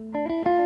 Música